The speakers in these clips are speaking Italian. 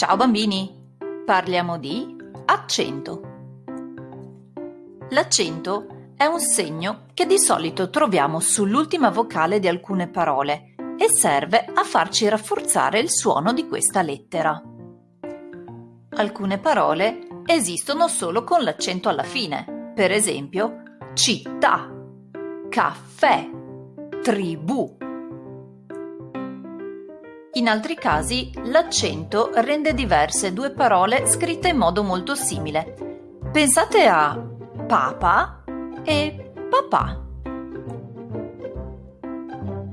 Ciao bambini! Parliamo di accento. L'accento è un segno che di solito troviamo sull'ultima vocale di alcune parole e serve a farci rafforzare il suono di questa lettera. Alcune parole esistono solo con l'accento alla fine, per esempio città, caffè, tribù. In altri casi l'accento rende diverse due parole scritte in modo molto simile. Pensate a papa e papà.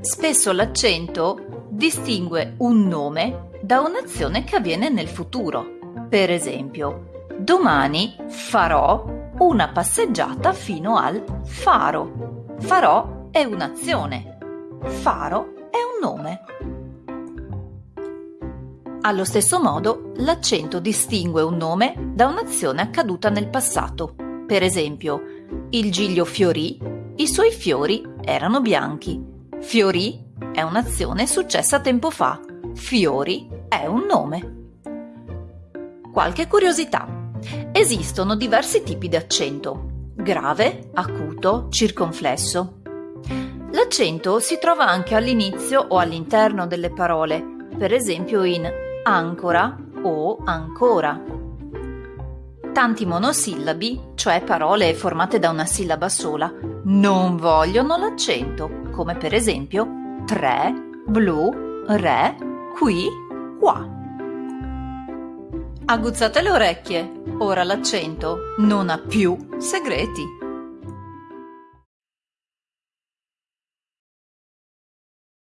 Spesso l'accento distingue un nome da un'azione che avviene nel futuro. Per esempio, domani farò una passeggiata fino al faro. Farò è un'azione. Faro è un nome. Allo stesso modo, l'accento distingue un nome da un'azione accaduta nel passato. Per esempio, il giglio fiorì, i suoi fiori erano bianchi. Fiorì è un'azione successa tempo fa. Fiori è un nome. Qualche curiosità. Esistono diversi tipi di accento. Grave, acuto, circonflesso. L'accento si trova anche all'inizio o all'interno delle parole, per esempio in ancora o ancora. Tanti monosillabi, cioè parole formate da una sillaba sola, non vogliono l'accento, come per esempio tre, blu, re, qui, qua. Aguzzate le orecchie, ora l'accento non ha più segreti.